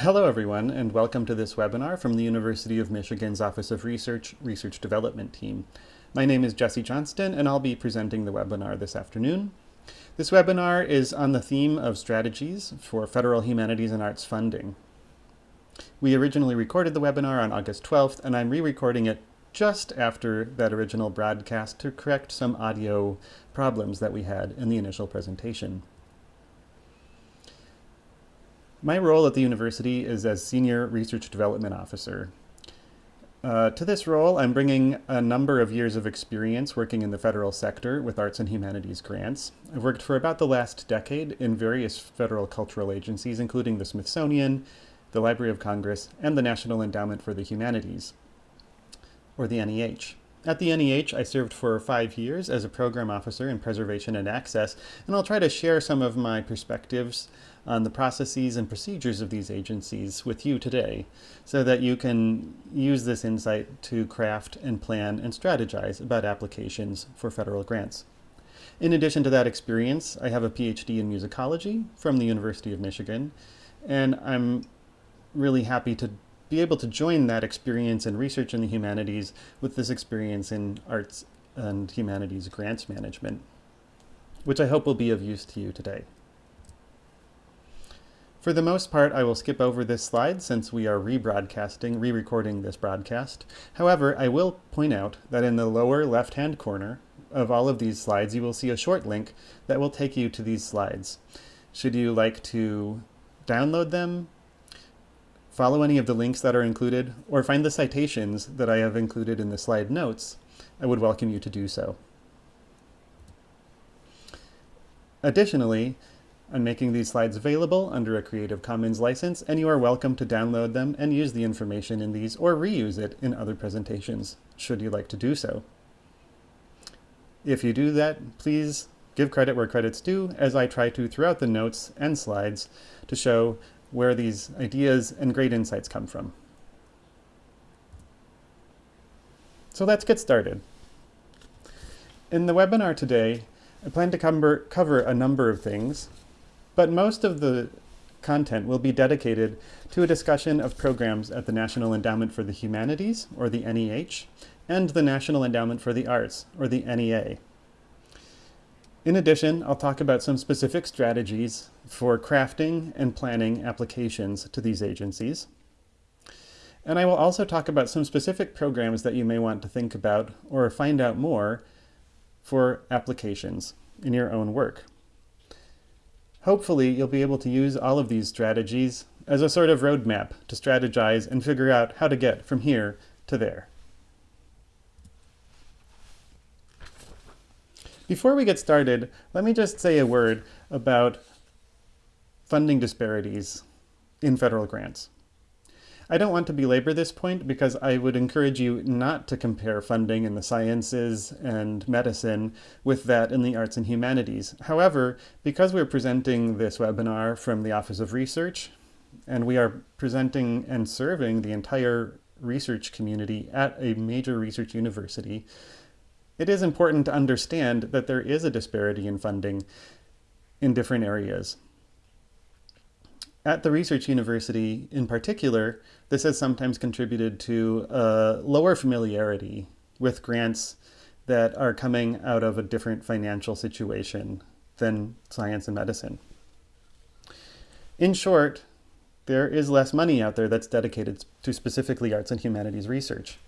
Hello everyone and welcome to this webinar from the University of Michigan's Office of Research Research Development Team. My name is Jesse Johnston and I'll be presenting the webinar this afternoon. This webinar is on the theme of strategies for federal humanities and arts funding. We originally recorded the webinar on August 12th and I'm re-recording it just after that original broadcast to correct some audio problems that we had in the initial presentation. My role at the university is as Senior Research Development Officer. Uh, to this role, I'm bringing a number of years of experience working in the federal sector with arts and humanities grants. I've worked for about the last decade in various federal cultural agencies, including the Smithsonian, the Library of Congress, and the National Endowment for the Humanities, or the NEH. At the NEH, I served for five years as a program officer in preservation and access, and I'll try to share some of my perspectives on the processes and procedures of these agencies with you today so that you can use this insight to craft and plan and strategize about applications for federal grants. In addition to that experience, I have a PhD in musicology from the University of Michigan, and I'm really happy to be able to join that experience in research in the humanities with this experience in arts and humanities grants management, which I hope will be of use to you today. For the most part, I will skip over this slide since we are rebroadcasting, re-recording this broadcast. However, I will point out that in the lower left-hand corner of all of these slides, you will see a short link that will take you to these slides. Should you like to download them, follow any of the links that are included, or find the citations that I have included in the slide notes, I would welcome you to do so. Additionally, I'm making these slides available under a Creative Commons license, and you are welcome to download them and use the information in these or reuse it in other presentations, should you like to do so. If you do that, please give credit where credit's due, as I try to throughout the notes and slides to show where these ideas and great insights come from. So let's get started. In the webinar today, I plan to cover, a number of things, but most of the content will be dedicated to a discussion of programs at the National Endowment for the Humanities, or the NEH, and the National Endowment for the Arts, or the NEA. In addition, I'll talk about some specific strategies for crafting and planning applications to these agencies. And I will also talk about some specific programs that you may want to think about or find out more for applications in your own work. Hopefully, you'll be able to use all of these strategies as a sort of roadmap to strategize and figure out how to get from here to there. Before we get started, let me just say a word about funding disparities in federal grants. I don't want to belabor this point because I would encourage you not to compare funding in the sciences and medicine with that in the arts and humanities. However, because we're presenting this webinar from the Office of Research, and we are presenting and serving the entire research community at a major research university, it is important to understand that there is a disparity in funding in different areas. At the research university in particular, this has sometimes contributed to a lower familiarity with grants that are coming out of a different financial situation than science and medicine. In short, there is less money out there that's dedicated to specifically arts and humanities research.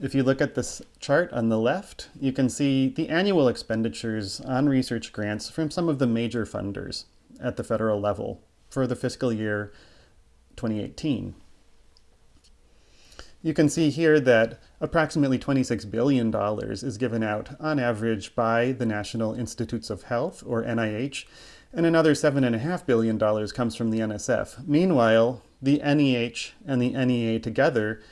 If you look at this chart on the left, you can see the annual expenditures on research grants from some of the major funders at the federal level for the fiscal year 2018. You can see here that approximately $26 billion is given out on average by the National Institutes of Health, or NIH, and another $7.5 billion comes from the NSF. Meanwhile, the NEH and the NEA together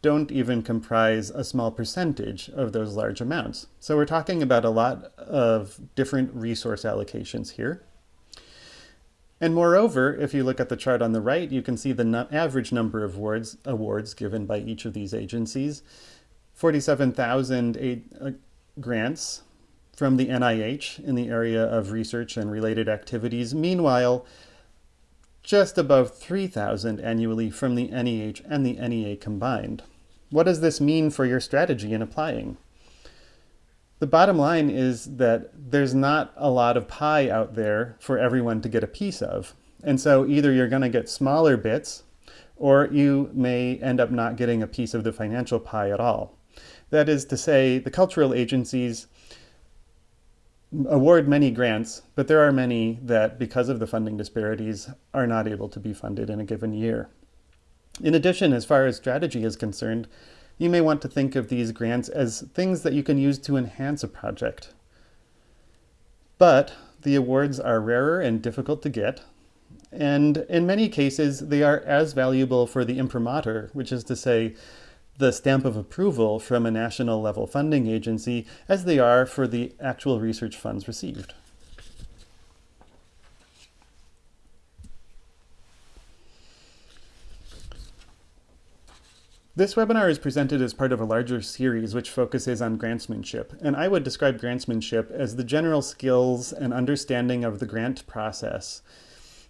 don't even comprise a small percentage of those large amounts. So we're talking about a lot of different resource allocations here. And moreover, if you look at the chart on the right, you can see the no average number of awards, awards given by each of these agencies. 47,000 uh, grants from the NIH in the area of research and related activities. Meanwhile, just above 3,000 annually from the NEH and the NEA combined. What does this mean for your strategy in applying? The bottom line is that there's not a lot of pie out there for everyone to get a piece of. And so either you're going to get smaller bits, or you may end up not getting a piece of the financial pie at all. That is to say, the cultural agencies award many grants, but there are many that, because of the funding disparities, are not able to be funded in a given year. In addition, as far as strategy is concerned, you may want to think of these grants as things that you can use to enhance a project. But the awards are rarer and difficult to get, and in many cases, they are as valuable for the imprimatur, which is to say, the stamp of approval from a national level funding agency as they are for the actual research funds received. This webinar is presented as part of a larger series which focuses on grantsmanship, and I would describe grantsmanship as the general skills and understanding of the grant process,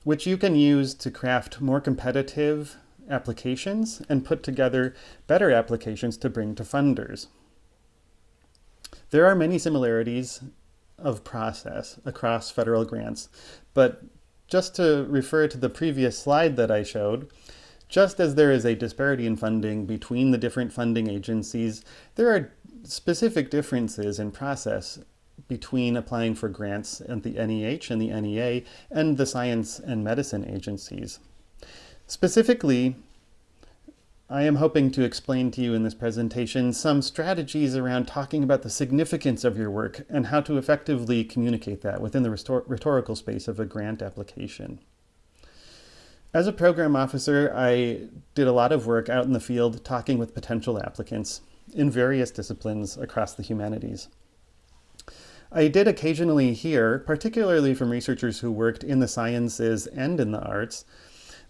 which you can use to craft more competitive applications and put together better applications to bring to funders. There are many similarities of process across federal grants, but just to refer to the previous slide that I showed, just as there is a disparity in funding between the different funding agencies, there are specific differences in process between applying for grants at the NEH and the NEA and the science and medicine agencies. Specifically, I am hoping to explain to you in this presentation some strategies around talking about the significance of your work and how to effectively communicate that within the rhetorical space of a grant application. As a program officer, I did a lot of work out in the field talking with potential applicants in various disciplines across the humanities. I did occasionally hear, particularly from researchers who worked in the sciences and in the arts,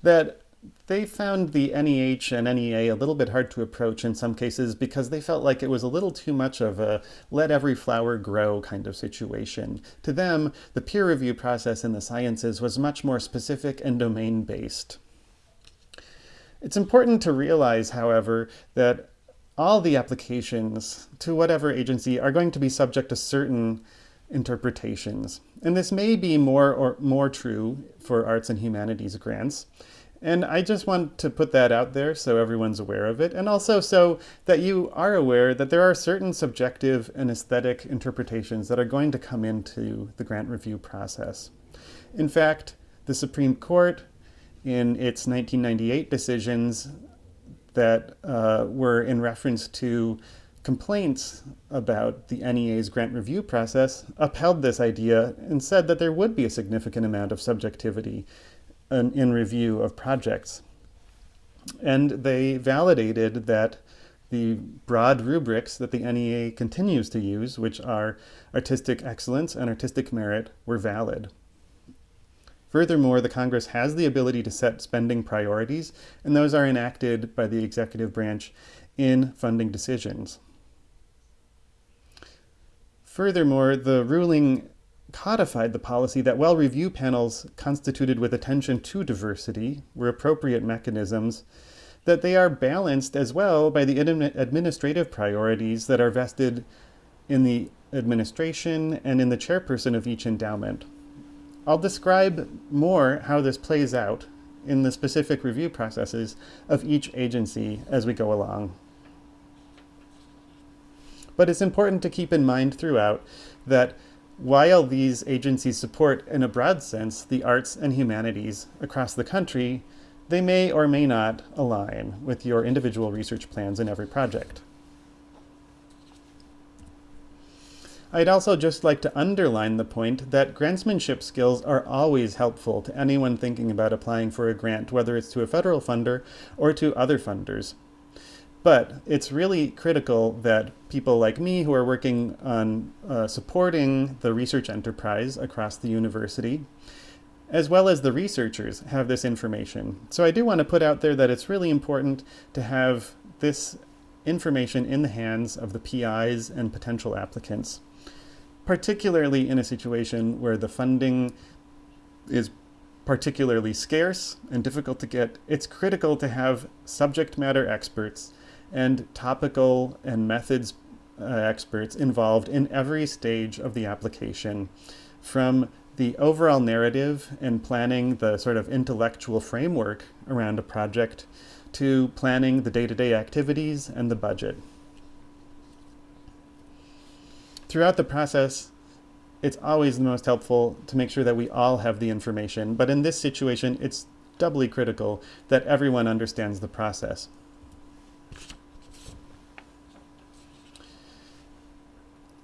that they found the NEH and NEA a little bit hard to approach in some cases because they felt like it was a little too much of a let every flower grow kind of situation. To them, the peer review process in the sciences was much more specific and domain-based. It's important to realize, however, that all the applications to whatever agency are going to be subject to certain interpretations. And this may be more or more true for arts and humanities grants. And I just want to put that out there so everyone's aware of it, and also so that you are aware that there are certain subjective and aesthetic interpretations that are going to come into the grant review process. In fact, the Supreme Court, in its 1998 decisions that uh, were in reference to complaints about the NEA's grant review process, upheld this idea and said that there would be a significant amount of subjectivity an in review of projects. And they validated that the broad rubrics that the NEA continues to use, which are artistic excellence and artistic merit, were valid. Furthermore, the Congress has the ability to set spending priorities, and those are enacted by the executive branch in funding decisions. Furthermore, the ruling codified the policy that while review panels constituted with attention to diversity were appropriate mechanisms, that they are balanced as well by the administrative priorities that are vested in the administration and in the chairperson of each endowment. I'll describe more how this plays out in the specific review processes of each agency as we go along. But it's important to keep in mind throughout that while these agencies support, in a broad sense, the arts and humanities across the country, they may or may not align with your individual research plans in every project. I'd also just like to underline the point that grantsmanship skills are always helpful to anyone thinking about applying for a grant, whether it's to a federal funder or to other funders. But it's really critical that people like me who are working on uh, supporting the research enterprise across the university, as well as the researchers, have this information. So I do want to put out there that it's really important to have this information in the hands of the PIs and potential applicants, particularly in a situation where the funding is particularly scarce and difficult to get, it's critical to have subject matter experts and topical and methods uh, experts involved in every stage of the application from the overall narrative and planning the sort of intellectual framework around a project to planning the day-to-day -day activities and the budget. Throughout the process, it's always the most helpful to make sure that we all have the information, but in this situation, it's doubly critical that everyone understands the process.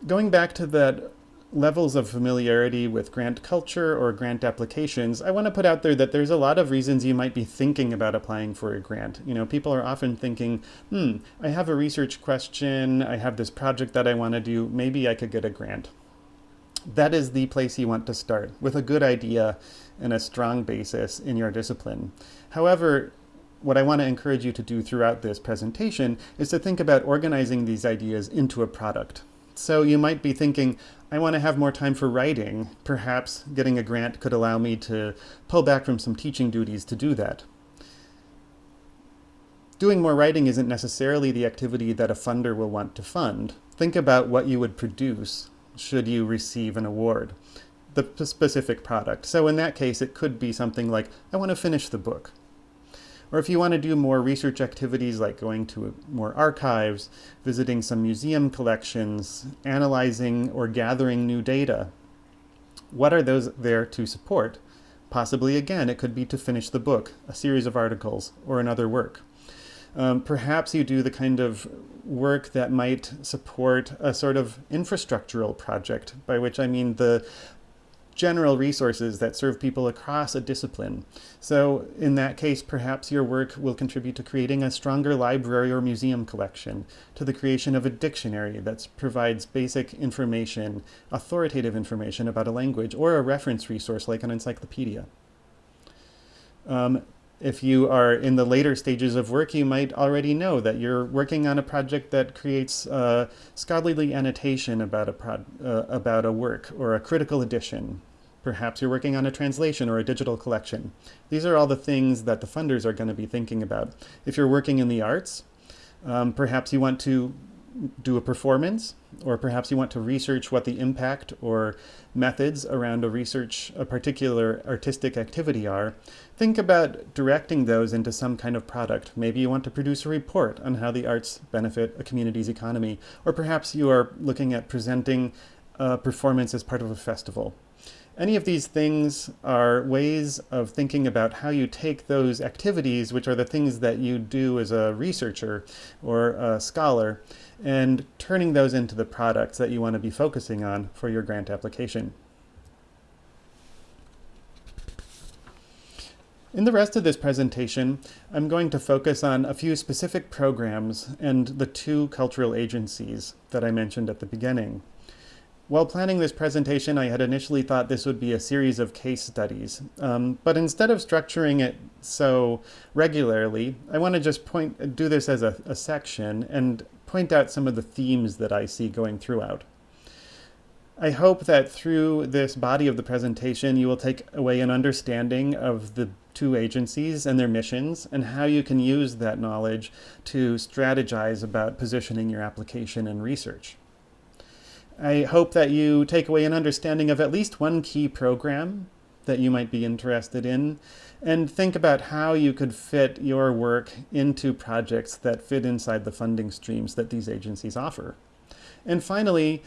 Going back to that levels of familiarity with grant culture or grant applications, I want to put out there that there's a lot of reasons you might be thinking about applying for a grant. You know, people are often thinking, hmm, I have a research question, I have this project that I want to do, maybe I could get a grant. That is the place you want to start, with a good idea and a strong basis in your discipline. However, what I want to encourage you to do throughout this presentation is to think about organizing these ideas into a product. So you might be thinking, I want to have more time for writing. Perhaps getting a grant could allow me to pull back from some teaching duties to do that. Doing more writing isn't necessarily the activity that a funder will want to fund. Think about what you would produce should you receive an award, the specific product. So in that case, it could be something like, I want to finish the book. Or if you want to do more research activities like going to more archives, visiting some museum collections, analyzing or gathering new data, what are those there to support? Possibly, again, it could be to finish the book, a series of articles, or another work. Um, perhaps you do the kind of work that might support a sort of infrastructural project, by which I mean the general resources that serve people across a discipline. So in that case, perhaps your work will contribute to creating a stronger library or museum collection, to the creation of a dictionary that provides basic information, authoritative information about a language, or a reference resource like an encyclopedia. Um, if you are in the later stages of work, you might already know that you're working on a project that creates uh, scholarly annotation about a, uh, about a work or a critical edition. Perhaps you're working on a translation or a digital collection. These are all the things that the funders are going to be thinking about. If you're working in the arts, um, perhaps you want to do a performance, or perhaps you want to research what the impact or methods around a research, a particular artistic activity are, think about directing those into some kind of product. Maybe you want to produce a report on how the arts benefit a community's economy, or perhaps you are looking at presenting a performance as part of a festival. Any of these things are ways of thinking about how you take those activities, which are the things that you do as a researcher or a scholar, and turning those into the products that you want to be focusing on for your grant application. In the rest of this presentation, I'm going to focus on a few specific programs and the two cultural agencies that I mentioned at the beginning. While planning this presentation, I had initially thought this would be a series of case studies, um, but instead of structuring it so regularly, I want to just point do this as a, a section and point out some of the themes that I see going throughout. I hope that through this body of the presentation, you will take away an understanding of the two agencies and their missions and how you can use that knowledge to strategize about positioning your application and research. I hope that you take away an understanding of at least one key program that you might be interested in and think about how you could fit your work into projects that fit inside the funding streams that these agencies offer. And finally,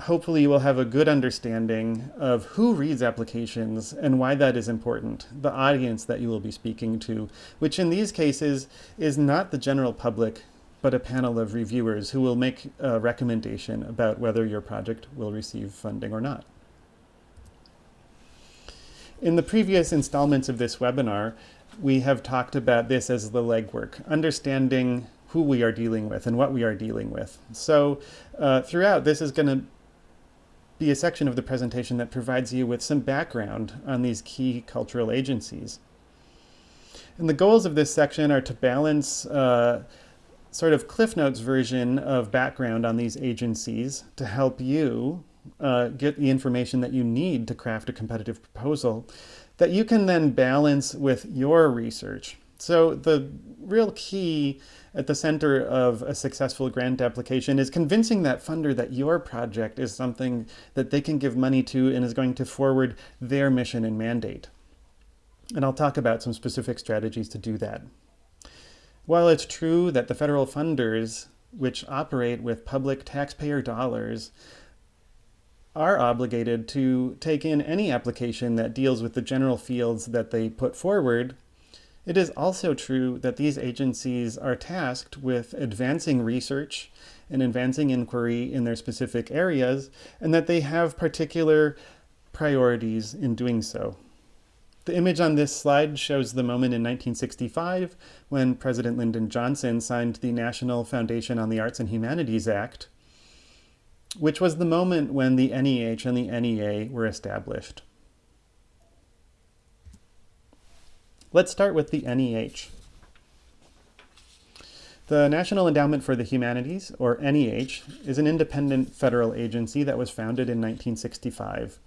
hopefully you will have a good understanding of who reads applications and why that is important, the audience that you will be speaking to, which in these cases is not the general public, but a panel of reviewers who will make a recommendation about whether your project will receive funding or not. In the previous installments of this webinar, we have talked about this as the legwork, understanding who we are dealing with and what we are dealing with. So uh, throughout, this is going to be a section of the presentation that provides you with some background on these key cultural agencies. And the goals of this section are to balance uh, sort of Cliff Notes version of background on these agencies to help you uh, get the information that you need to craft a competitive proposal that you can then balance with your research. So the real key at the center of a successful grant application is convincing that funder that your project is something that they can give money to and is going to forward their mission and mandate. And I'll talk about some specific strategies to do that. While it's true that the federal funders, which operate with public taxpayer dollars, are obligated to take in any application that deals with the general fields that they put forward, it is also true that these agencies are tasked with advancing research and advancing inquiry in their specific areas, and that they have particular priorities in doing so. The image on this slide shows the moment in 1965 when President Lyndon Johnson signed the National Foundation on the Arts and Humanities Act, which was the moment when the NEH and the NEA were established. Let's start with the NEH. The National Endowment for the Humanities, or NEH, is an independent federal agency that was founded in 1965.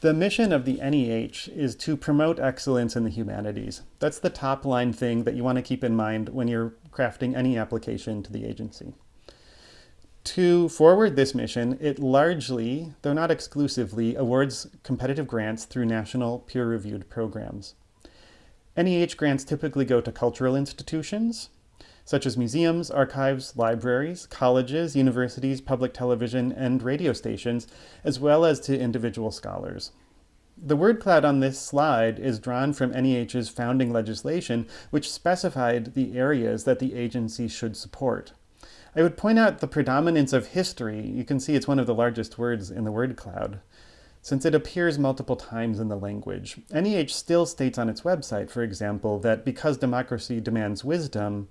The mission of the NEH is to promote excellence in the humanities. That's the top line thing that you want to keep in mind when you're crafting any application to the agency. To forward this mission, it largely, though not exclusively, awards competitive grants through national peer-reviewed programs. NEH grants typically go to cultural institutions, such as museums, archives, libraries, colleges, universities, public television, and radio stations, as well as to individual scholars. The word cloud on this slide is drawn from NEH's founding legislation, which specified the areas that the agency should support. I would point out the predominance of history. You can see it's one of the largest words in the word cloud since it appears multiple times in the language. NEH still states on its website, for example, that because democracy demands wisdom,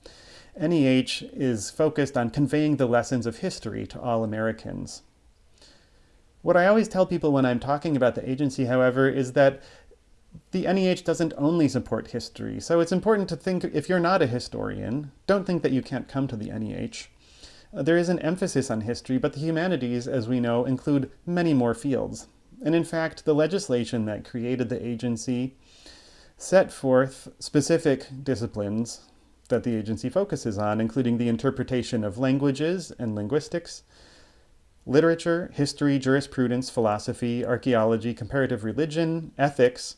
NEH is focused on conveying the lessons of history to all Americans. What I always tell people when I'm talking about the agency, however, is that the NEH doesn't only support history. So it's important to think, if you're not a historian, don't think that you can't come to the NEH. There is an emphasis on history, but the humanities, as we know, include many more fields. And in fact, the legislation that created the agency set forth specific disciplines that the agency focuses on, including the interpretation of languages and linguistics, literature, history, jurisprudence, philosophy, archaeology, comparative religion, ethics,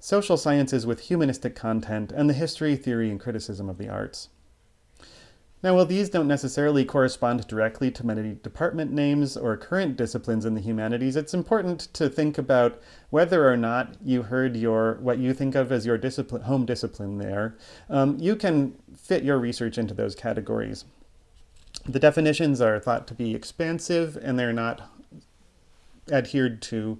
social sciences with humanistic content, and the history, theory, and criticism of the arts. Now, while these don't necessarily correspond directly to many department names or current disciplines in the humanities, it's important to think about whether or not you heard your what you think of as your discipline, home discipline there. Um, you can fit your research into those categories. The definitions are thought to be expansive and they're not adhered to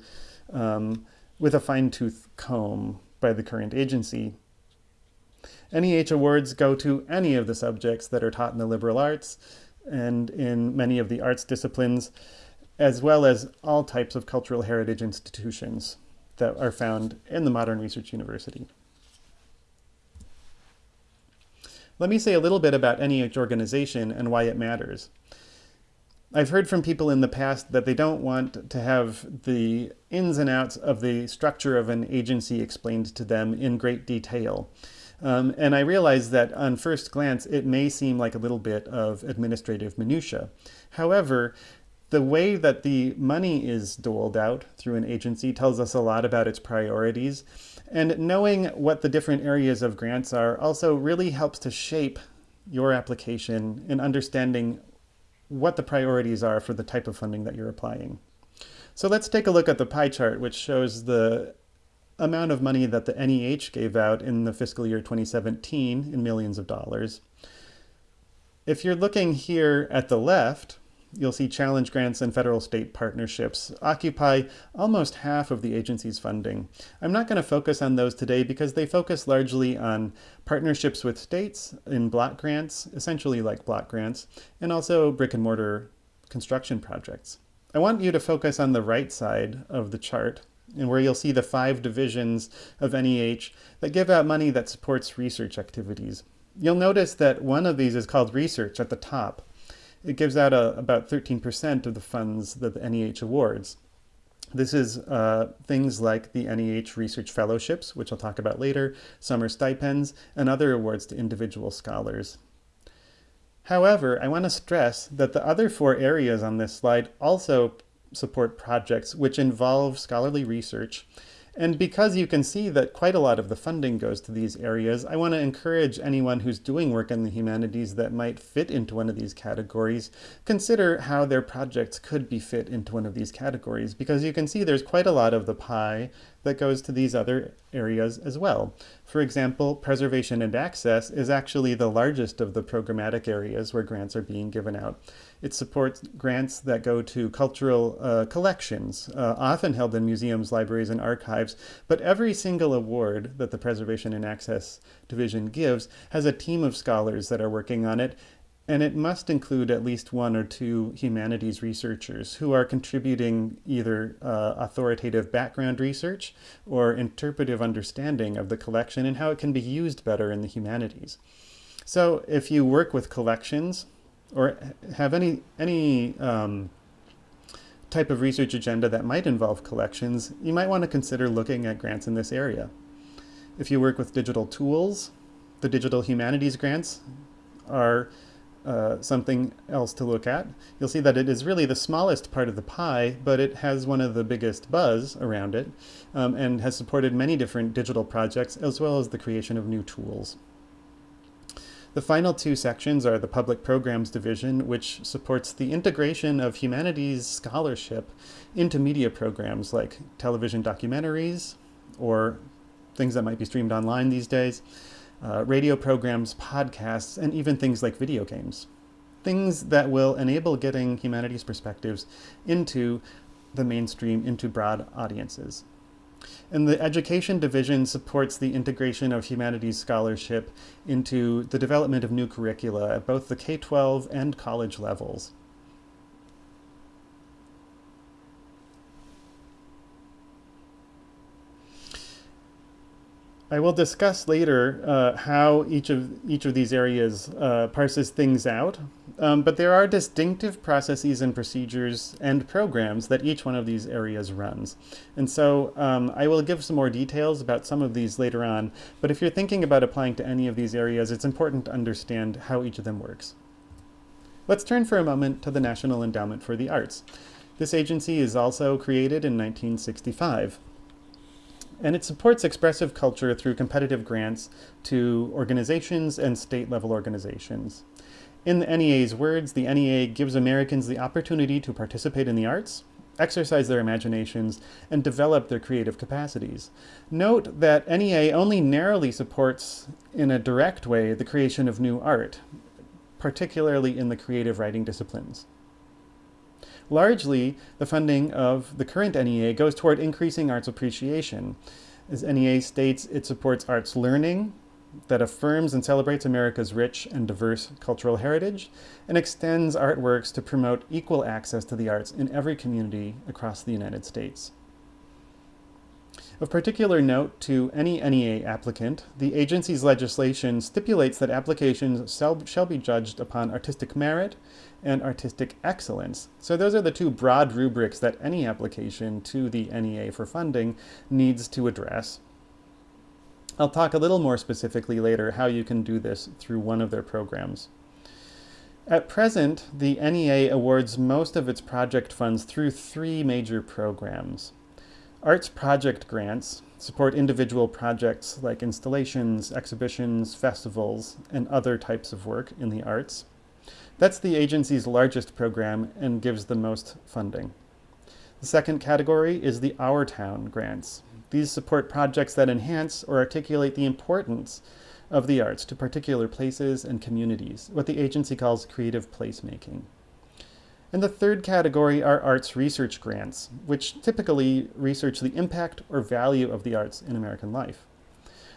um, with a fine-tooth comb by the current agency. NEH awards go to any of the subjects that are taught in the liberal arts and in many of the arts disciplines, as well as all types of cultural heritage institutions that are found in the Modern Research University. Let me say a little bit about NEH organization and why it matters. I've heard from people in the past that they don't want to have the ins and outs of the structure of an agency explained to them in great detail. Um, and I realize that on first glance, it may seem like a little bit of administrative minutia. However, the way that the money is doled out through an agency tells us a lot about its priorities. And knowing what the different areas of grants are also really helps to shape your application and understanding what the priorities are for the type of funding that you're applying. So let's take a look at the pie chart, which shows the amount of money that the NEH gave out in the fiscal year 2017 in millions of dollars. If you're looking here at the left, you'll see challenge grants and federal state partnerships occupy almost half of the agency's funding. I'm not going to focus on those today because they focus largely on partnerships with states in block grants, essentially like block grants, and also brick and mortar construction projects. I want you to focus on the right side of the chart and where you'll see the five divisions of NEH that give out money that supports research activities. You'll notice that one of these is called research at the top. it gives out a, about 13% of the funds that the NEH awards. This is uh, things like the NEH Research Fellowships, which I'll talk about later, summer stipends, and other awards to individual scholars. However, I want to stress that the other four areas on this slide also support projects which involve scholarly research and because you can see that quite a lot of the funding goes to these areas, I want to encourage anyone who's doing work in the humanities that might fit into one of these categories, consider how their projects could be fit into one of these categories, because you can see there's quite a lot of the pie that goes to these other areas as well. For example, preservation and access is actually the largest of the programmatic areas where grants are being given out. It supports grants that go to cultural uh, collections, uh, often held in museums, libraries, and archives, but every single award that the Preservation and Access Division gives has a team of scholars that are working on it, and it must include at least one or two humanities researchers who are contributing either uh, authoritative background research or interpretive understanding of the collection and how it can be used better in the humanities. So if you work with collections, or have any, any um, type of research agenda that might involve collections, you might want to consider looking at grants in this area. If you work with digital tools, the digital humanities grants are uh, something else to look at. You'll see that it is really the smallest part of the pie, but it has one of the biggest buzz around it um, and has supported many different digital projects as well as the creation of new tools. The final two sections are the Public Programs Division, which supports the integration of humanities scholarship into media programs like television documentaries or things that might be streamed online these days, uh, radio programs, podcasts, and even things like video games. Things that will enable getting humanities perspectives into the mainstream, into broad audiences. And the Education Division supports the integration of humanities scholarship into the development of new curricula at both the K-12 and college levels. I will discuss later uh, how each of each of these areas uh, parses things out, um, but there are distinctive processes and procedures and programs that each one of these areas runs. And so um, I will give some more details about some of these later on, but if you're thinking about applying to any of these areas, it's important to understand how each of them works. Let's turn for a moment to the National Endowment for the Arts. This agency is also created in 1965 and it supports expressive culture through competitive grants to organizations and state-level organizations. In the NEA's words, the NEA gives Americans the opportunity to participate in the arts, exercise their imaginations, and develop their creative capacities. Note that NEA only narrowly supports, in a direct way, the creation of new art, particularly in the creative writing disciplines. Largely, the funding of the current NEA goes toward increasing arts appreciation. As NEA states, it supports arts learning that affirms and celebrates America's rich and diverse cultural heritage and extends artworks to promote equal access to the arts in every community across the United States. Of particular note to any NEA applicant, the agency's legislation stipulates that applications shall, be judged upon artistic merit and artistic excellence. So those are the two broad rubrics that any application to the NEA for funding needs to address. I'll talk a little more specifically later how you can do this through one of their programs. At present, the NEA awards most of its project funds through three major programs. Arts project grants support individual projects like installations, exhibitions, festivals, and other types of work in the arts. That's the agency's largest program and gives the most funding. The second category is the Our Town grants. These support projects that enhance or articulate the importance of the arts to particular places and communities, what the agency calls creative placemaking. And the third category are arts research grants, which typically research the impact or value of the arts in American life.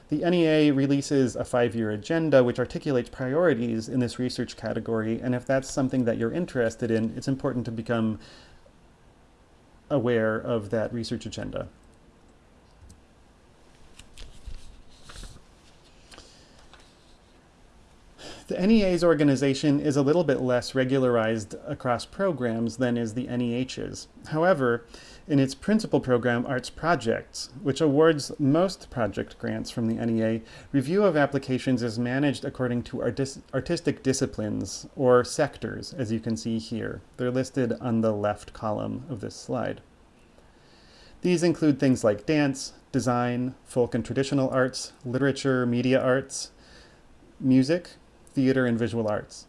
The NEA releases a five-year agenda which articulates priorities in this research category, and if that's something that you're interested in, it's important to become aware of that research agenda. The NEA's organization is a little bit less regularized across programs than is the NEH's. However, in its principal program, Arts Projects, which awards most project grants from the NEA, review of applications is managed according to artis artistic disciplines, or sectors, as you can see here. They're listed on the left column of this slide. These include things like dance, design, folk and traditional arts, literature, media arts, music, theater, and visual arts.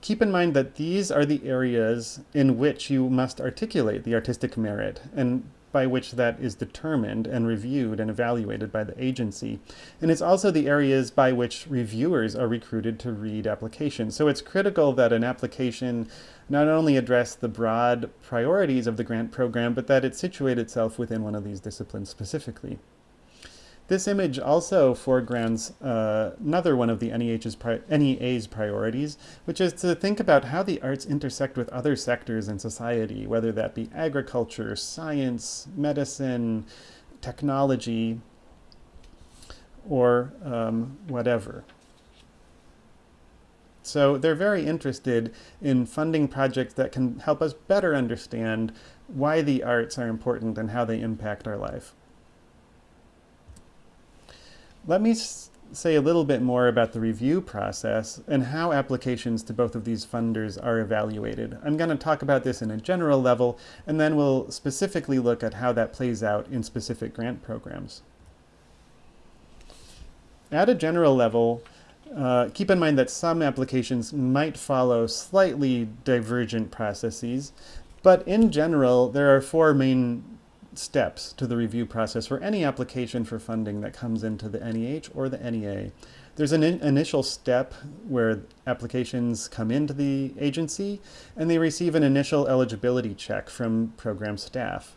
Keep in mind that these are the areas in which you must articulate the artistic merit and by which that is determined and reviewed and evaluated by the agency. And it's also the areas by which reviewers are recruited to read applications. So it's critical that an application not only address the broad priorities of the grant program, but that it situate itself within one of these disciplines specifically. This image also foregrounds uh, another one of the NEH's pri NEA's priorities, which is to think about how the arts intersect with other sectors in society, whether that be agriculture, science, medicine, technology, or um, whatever. So they're very interested in funding projects that can help us better understand why the arts are important and how they impact our life. Let me say a little bit more about the review process and how applications to both of these funders are evaluated. I'm going to talk about this in a general level, and then we'll specifically look at how that plays out in specific grant programs. At a general level, uh, keep in mind that some applications might follow slightly divergent processes, but in general, there are four main steps to the review process for any application for funding that comes into the NEH or the NEA. There's an in initial step where applications come into the agency and they receive an initial eligibility check from program staff.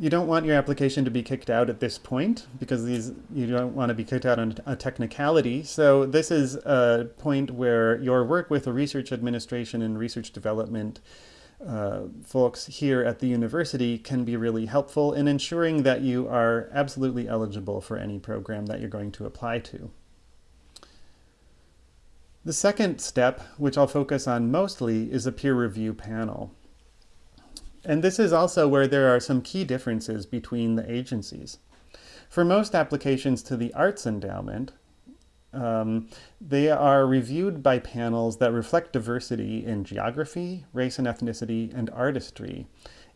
You don't want your application to be kicked out at this point because these you don't want to be kicked out on a technicality. So this is a point where your work with the research administration and research development uh, folks here at the university can be really helpful in ensuring that you are absolutely eligible for any program that you're going to apply to. The second step, which I'll focus on mostly, is a peer review panel. And this is also where there are some key differences between the agencies. For most applications to the Arts Endowment, um, they are reviewed by panels that reflect diversity in geography, race and ethnicity, and artistry.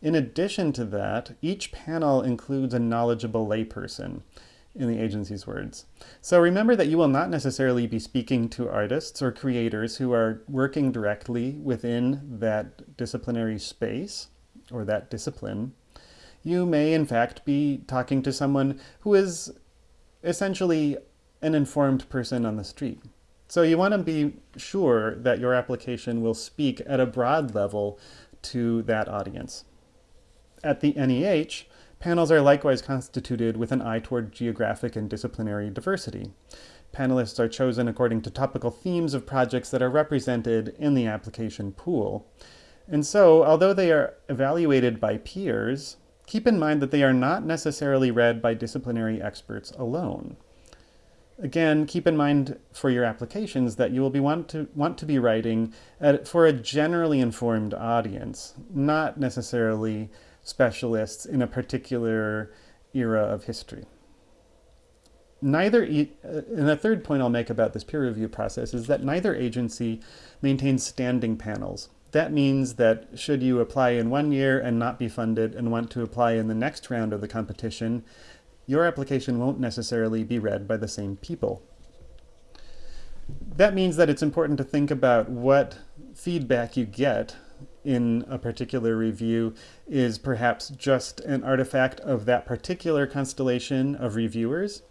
In addition to that, each panel includes a knowledgeable layperson, in the agency's words. So remember that you will not necessarily be speaking to artists or creators who are working directly within that disciplinary space or that discipline. You may, in fact, be talking to someone who is essentially an informed person on the street. So you want to be sure that your application will speak at a broad level to that audience. At the NEH, panels are likewise constituted with an eye toward geographic and disciplinary diversity. Panelists are chosen according to topical themes of projects that are represented in the application pool. And so, although they are evaluated by peers, keep in mind that they are not necessarily read by disciplinary experts alone. Again, keep in mind for your applications that you will be want to want to be writing at, for a generally informed audience, not necessarily specialists in a particular era of history. Neither, uh, and the third point I'll make about this peer review process is that neither agency maintains standing panels. That means that should you apply in one year and not be funded and want to apply in the next round of the competition, your application won't necessarily be read by the same people. That means that it's important to think about what feedback you get in a particular review is perhaps just an artifact of that particular constellation of reviewers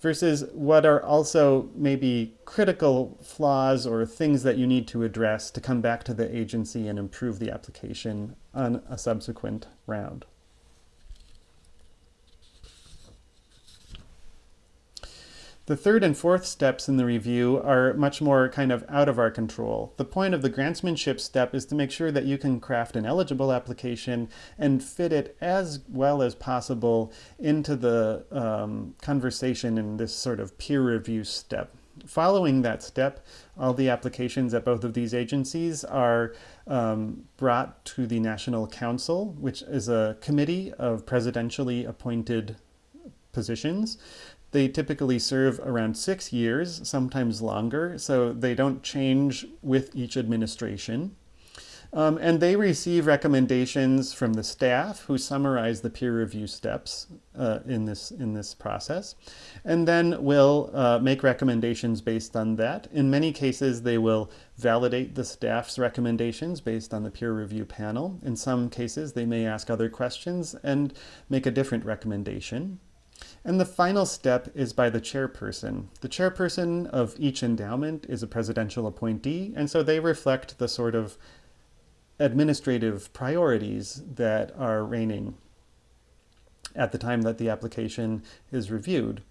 versus what are also maybe critical flaws or things that you need to address to come back to the agency and improve the application on a subsequent round. The third and fourth steps in the review are much more kind of out of our control. The point of the grantsmanship step is to make sure that you can craft an eligible application and fit it as well as possible into the um, conversation in this sort of peer review step. Following that step, all the applications at both of these agencies are um, brought to the National Council, which is a committee of presidentially appointed positions. They typically serve around six years, sometimes longer, so they don't change with each administration. Um, and they receive recommendations from the staff who summarize the peer review steps uh, in, this, in this process, and then will uh, make recommendations based on that. In many cases, they will validate the staff's recommendations based on the peer review panel. In some cases, they may ask other questions and make a different recommendation. And the final step is by the chairperson. The chairperson of each endowment is a presidential appointee, and so they reflect the sort of administrative priorities that are reigning at the time that the application is reviewed.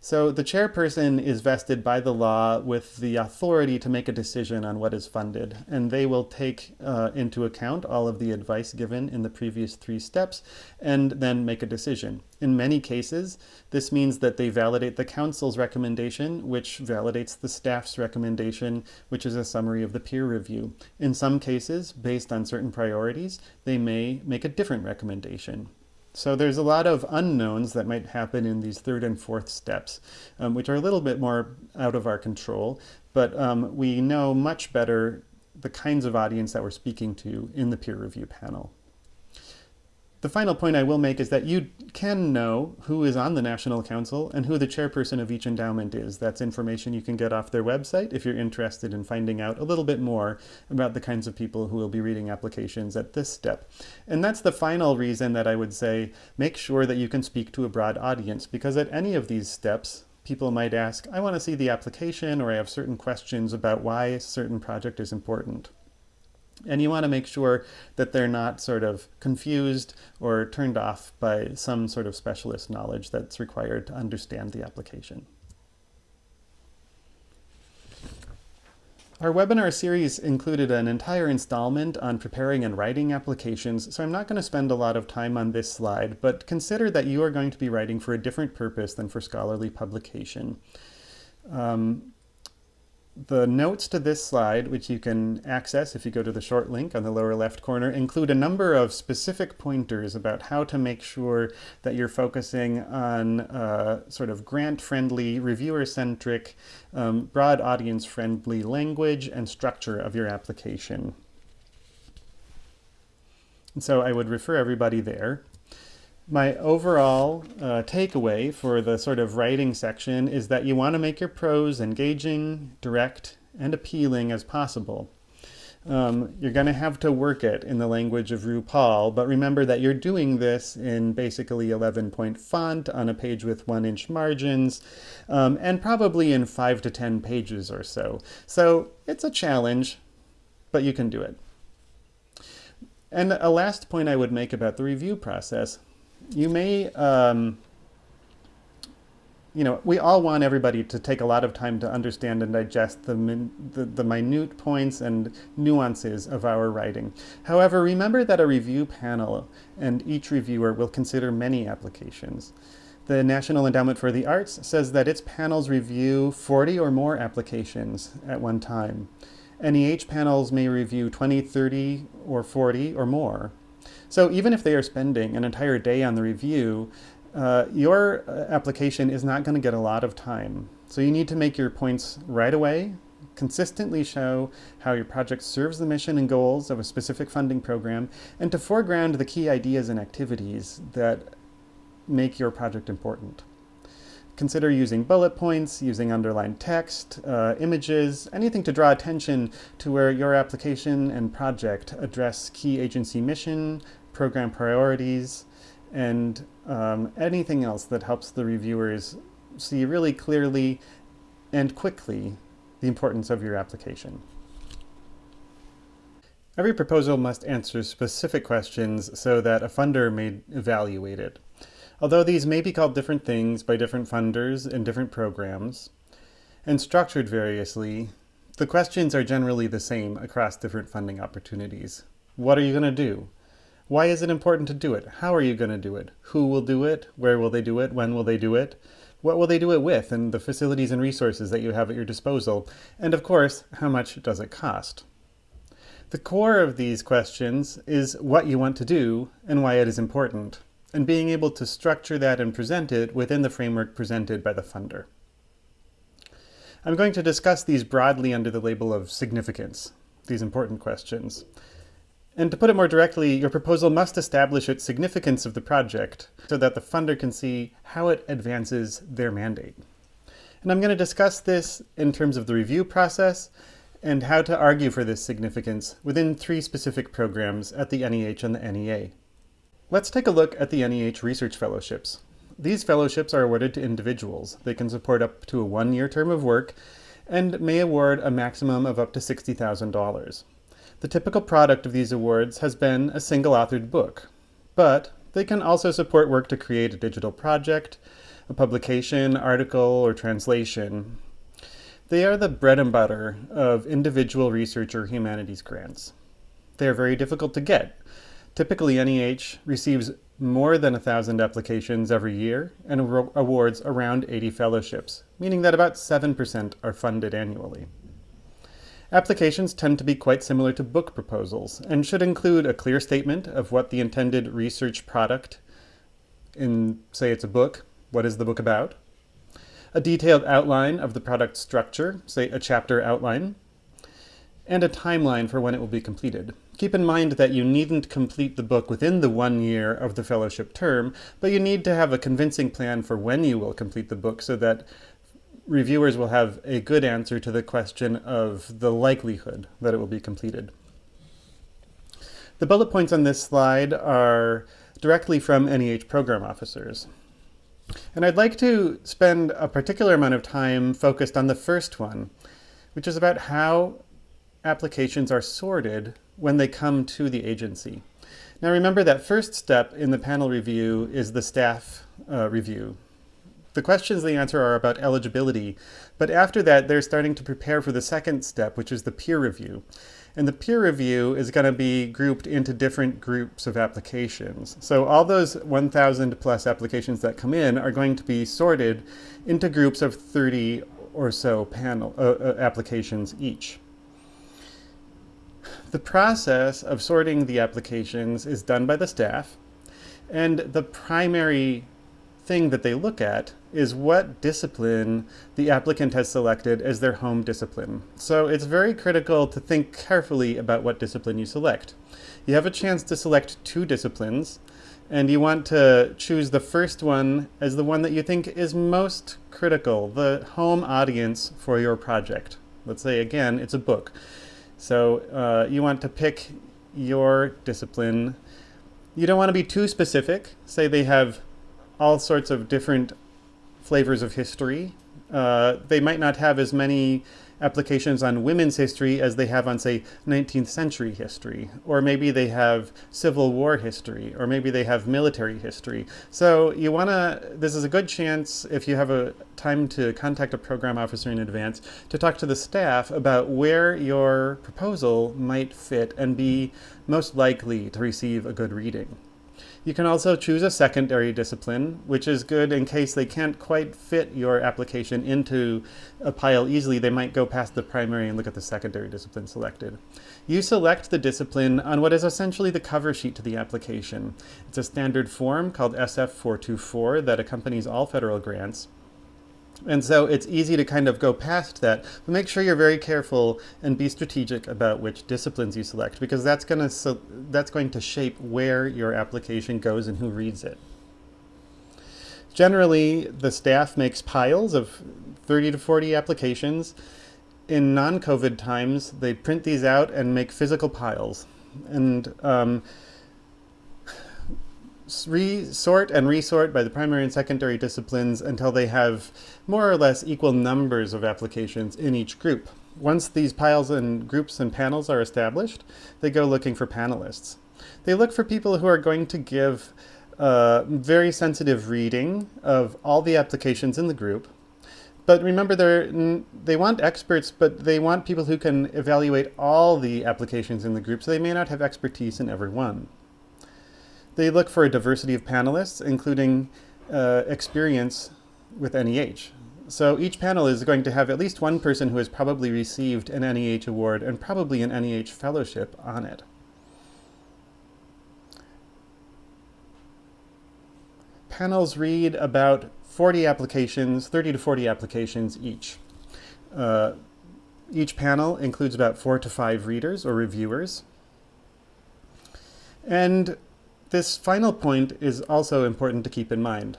So the chairperson is vested by the law with the authority to make a decision on what is funded, and they will take uh, into account all of the advice given in the previous three steps and then make a decision. In many cases, this means that they validate the council's recommendation, which validates the staff's recommendation, which is a summary of the peer review. In some cases, based on certain priorities, they may make a different recommendation. So there's a lot of unknowns that might happen in these third and fourth steps, um, which are a little bit more out of our control, but um, we know much better the kinds of audience that we're speaking to in the peer review panel. The final point I will make is that you can know who is on the National Council and who the chairperson of each endowment is. That's information you can get off their website if you're interested in finding out a little bit more about the kinds of people who will be reading applications at this step. And that's the final reason that I would say make sure that you can speak to a broad audience because at any of these steps, people might ask, I want to see the application or I have certain questions about why a certain project is important. And you want to make sure that they're not sort of confused or turned off by some sort of specialist knowledge that's required to understand the application. Our webinar series included an entire installment on preparing and writing applications, so I'm not going to spend a lot of time on this slide, but consider that you are going to be writing for a different purpose than for scholarly publication. Um, the notes to this slide, which you can access if you go to the short link on the lower left corner, include a number of specific pointers about how to make sure that you're focusing on uh, sort of grant-friendly, reviewer-centric, um, broad audience-friendly language and structure of your application. And so I would refer everybody there my overall uh, takeaway for the sort of writing section is that you want to make your prose engaging, direct, and appealing as possible. Um, you're going to have to work it in the language of RuPaul, but remember that you're doing this in basically 11 point font on a page with one inch margins, um, and probably in five to 10 pages or so. So it's a challenge, but you can do it. And a last point I would make about the review process you may, um, you know, we all want everybody to take a lot of time to understand and digest the, min, the, the minute points and nuances of our writing. However, remember that a review panel and each reviewer will consider many applications. The National Endowment for the Arts says that its panels review 40 or more applications at one time. NEH panels may review 20, 30, or 40 or more. So even if they are spending an entire day on the review, uh, your uh, application is not going to get a lot of time. So you need to make your points right away, consistently show how your project serves the mission and goals of a specific funding program, and to foreground the key ideas and activities that make your project important. Consider using bullet points, using underlined text, uh, images, anything to draw attention to where your application and project address key agency mission, program priorities, and um, anything else that helps the reviewers see really clearly and quickly the importance of your application. Every proposal must answer specific questions so that a funder may evaluate it. Although these may be called different things by different funders and different programs, and structured variously, the questions are generally the same across different funding opportunities. What are you going to do? Why is it important to do it? How are you going to do it? Who will do it? Where will they do it? When will they do it? What will they do it with? And the facilities and resources that you have at your disposal? And of course, how much does it cost? The core of these questions is what you want to do and why it is important, and being able to structure that and present it within the framework presented by the funder. I'm going to discuss these broadly under the label of significance, these important questions. And to put it more directly, your proposal must establish its significance of the project so that the funder can see how it advances their mandate. And I'm going to discuss this in terms of the review process and how to argue for this significance within three specific programs at the NEH and the NEA. Let's take a look at the NEH Research Fellowships. These fellowships are awarded to individuals. They can support up to a one-year term of work and may award a maximum of up to $60,000. The typical product of these awards has been a single authored book, but they can also support work to create a digital project, a publication, article, or translation. They are the bread and butter of individual research or humanities grants. They are very difficult to get. Typically, NEH receives more than 1,000 applications every year and awards around 80 fellowships, meaning that about 7% are funded annually. Applications tend to be quite similar to book proposals and should include a clear statement of what the intended research product in, say it's a book, what is the book about, a detailed outline of the product structure, say a chapter outline, and a timeline for when it will be completed. Keep in mind that you needn't complete the book within the one year of the fellowship term, but you need to have a convincing plan for when you will complete the book so that reviewers will have a good answer to the question of the likelihood that it will be completed. The bullet points on this slide are directly from NEH program officers. And I'd like to spend a particular amount of time focused on the first one, which is about how applications are sorted when they come to the agency. Now remember that first step in the panel review is the staff uh, review. The questions they answer are about eligibility, but after that they're starting to prepare for the second step, which is the peer review. And the peer review is going to be grouped into different groups of applications. So all those 1,000 plus applications that come in are going to be sorted into groups of 30 or so panel uh, uh, applications each. The process of sorting the applications is done by the staff, and the primary thing that they look at is what discipline the applicant has selected as their home discipline. So it's very critical to think carefully about what discipline you select. You have a chance to select two disciplines, and you want to choose the first one as the one that you think is most critical, the home audience for your project. Let's say, again, it's a book. So uh, you want to pick your discipline. You don't want to be too specific. Say they have all sorts of different flavors of history. Uh, they might not have as many applications on women's history as they have on, say, 19th century history. Or maybe they have Civil War history, or maybe they have military history. So you want to, this is a good chance, if you have a time to contact a program officer in advance, to talk to the staff about where your proposal might fit and be most likely to receive a good reading. You can also choose a secondary discipline, which is good in case they can't quite fit your application into a pile easily. They might go past the primary and look at the secondary discipline selected. You select the discipline on what is essentially the cover sheet to the application. It's a standard form called SF424 that accompanies all federal grants. And so it's easy to kind of go past that, but make sure you're very careful and be strategic about which disciplines you select, because that's going to so that's going to shape where your application goes and who reads it. Generally, the staff makes piles of 30 to 40 applications. In non-COVID times, they print these out and make physical piles. And um, resort and resort by the primary and secondary disciplines until they have more or less equal numbers of applications in each group. Once these piles and groups and panels are established, they go looking for panelists. They look for people who are going to give uh, very sensitive reading of all the applications in the group. But remember, they they want experts, but they want people who can evaluate all the applications in the group, so they may not have expertise in every one. They look for a diversity of panelists, including uh, experience with NEH. So each panel is going to have at least one person who has probably received an NEH award and probably an NEH fellowship on it. Panels read about 40 applications, 30 to 40 applications each. Uh, each panel includes about four to five readers or reviewers. And this final point is also important to keep in mind.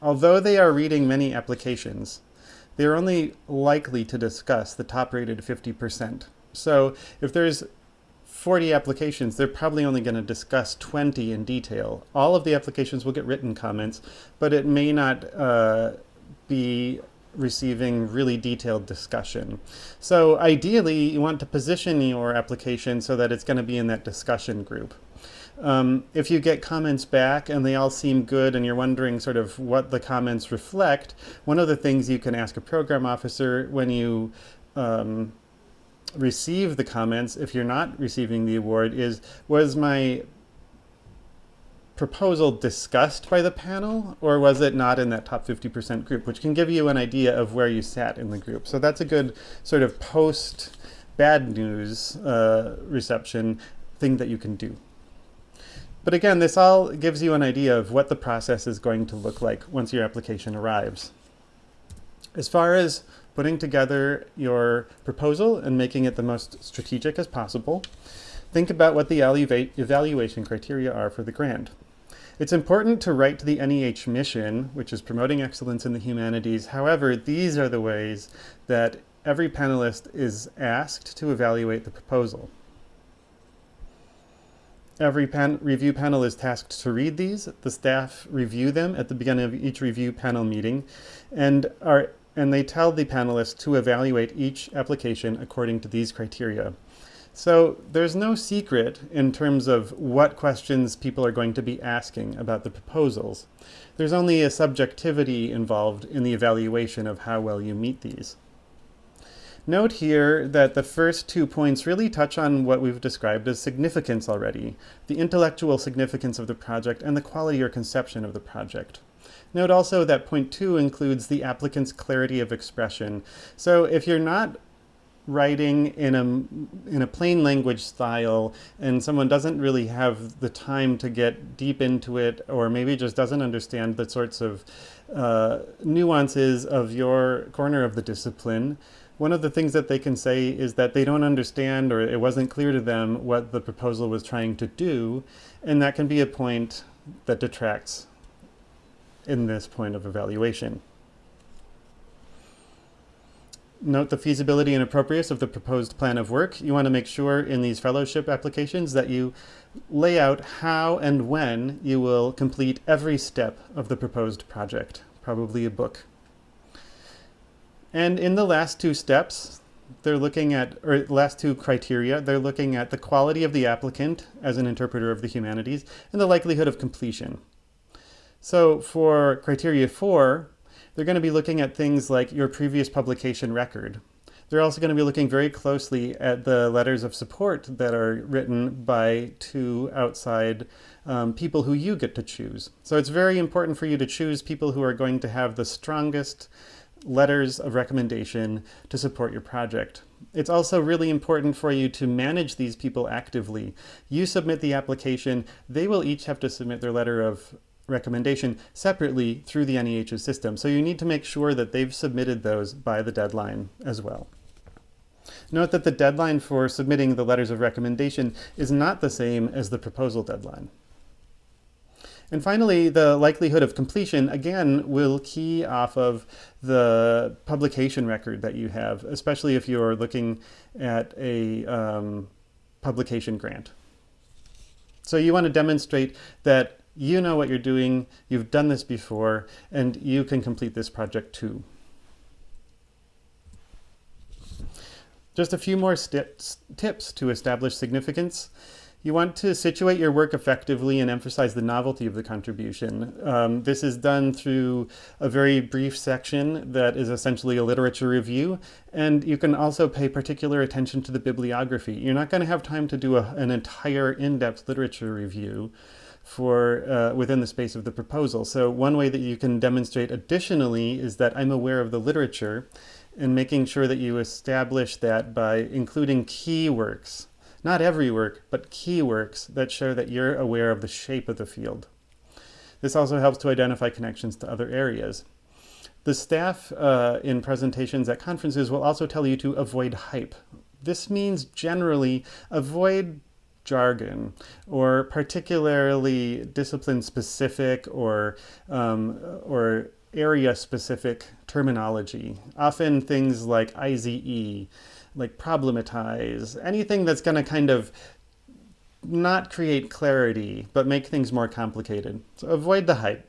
Although they are reading many applications, they are only likely to discuss the top rated 50%. So if there's 40 applications, they're probably only going to discuss 20 in detail. All of the applications will get written comments, but it may not uh, be receiving really detailed discussion. So ideally, you want to position your application so that it's going to be in that discussion group. Um, if you get comments back and they all seem good and you're wondering sort of what the comments reflect, one of the things you can ask a program officer when you um, receive the comments, if you're not receiving the award, is was my proposal discussed by the panel or was it not in that top 50% group, which can give you an idea of where you sat in the group. So that's a good sort of post bad news uh, reception thing that you can do. But again, this all gives you an idea of what the process is going to look like once your application arrives. As far as putting together your proposal and making it the most strategic as possible, think about what the evaluation criteria are for the grant. It's important to write to the NEH mission, which is promoting excellence in the humanities. However, these are the ways that every panelist is asked to evaluate the proposal. Every pan review panel is tasked to read these. The staff review them at the beginning of each review panel meeting and, are, and they tell the panelists to evaluate each application according to these criteria. So there's no secret in terms of what questions people are going to be asking about the proposals. There's only a subjectivity involved in the evaluation of how well you meet these. Note here that the first two points really touch on what we've described as significance already, the intellectual significance of the project and the quality or conception of the project. Note also that point two includes the applicant's clarity of expression. So if you're not writing in a, in a plain language style and someone doesn't really have the time to get deep into it or maybe just doesn't understand the sorts of uh, nuances of your corner of the discipline, one of the things that they can say is that they don't understand or it wasn't clear to them what the proposal was trying to do, and that can be a point that detracts in this point of evaluation. Note the feasibility and appropriateness of the proposed plan of work. You want to make sure in these fellowship applications that you lay out how and when you will complete every step of the proposed project, probably a book. And in the last two steps, they're looking at, or last two criteria, they're looking at the quality of the applicant as an interpreter of the humanities and the likelihood of completion. So for criteria four, they're going to be looking at things like your previous publication record. They're also going to be looking very closely at the letters of support that are written by two outside um, people who you get to choose. So it's very important for you to choose people who are going to have the strongest letters of recommendation to support your project. It's also really important for you to manage these people actively. You submit the application, they will each have to submit their letter of recommendation separately through the NEH's system. So you need to make sure that they've submitted those by the deadline as well. Note that the deadline for submitting the letters of recommendation is not the same as the proposal deadline. And finally, the likelihood of completion, again, will key off of the publication record that you have, especially if you're looking at a um, publication grant. So you want to demonstrate that you know what you're doing, you've done this before, and you can complete this project too. Just a few more tips to establish significance. You want to situate your work effectively and emphasize the novelty of the contribution. Um, this is done through a very brief section that is essentially a literature review, and you can also pay particular attention to the bibliography. You're not going to have time to do a, an entire in-depth literature review for uh, within the space of the proposal. So one way that you can demonstrate additionally is that I'm aware of the literature and making sure that you establish that by including key works not every work, but key works that show that you're aware of the shape of the field. This also helps to identify connections to other areas. The staff uh, in presentations at conferences will also tell you to avoid hype. This means generally avoid jargon or particularly discipline specific or, um, or area specific terminology. Often things like IZE, like problematize, anything that's going to kind of not create clarity, but make things more complicated. So avoid the hype.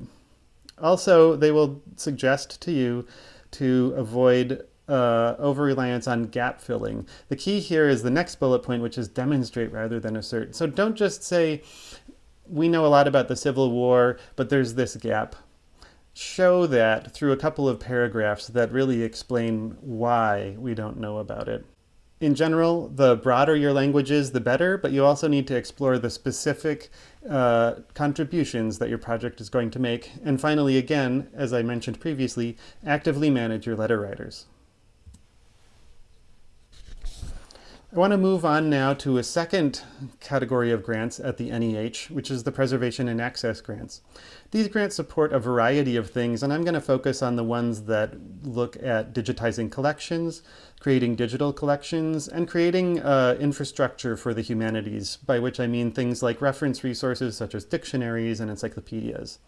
Also, they will suggest to you to avoid uh, over-reliance on gap filling. The key here is the next bullet point, which is demonstrate rather than assert. So don't just say, we know a lot about the Civil War, but there's this gap. Show that through a couple of paragraphs that really explain why we don't know about it in general, the broader your language is, the better, but you also need to explore the specific uh, contributions that your project is going to make. And finally, again, as I mentioned previously, actively manage your letter writers. I want to move on now to a second category of grants at the NEH, which is the Preservation and Access grants. These grants support a variety of things, and I'm going to focus on the ones that look at digitizing collections, creating digital collections, and creating uh, infrastructure for the humanities, by which I mean things like reference resources such as dictionaries and encyclopedias.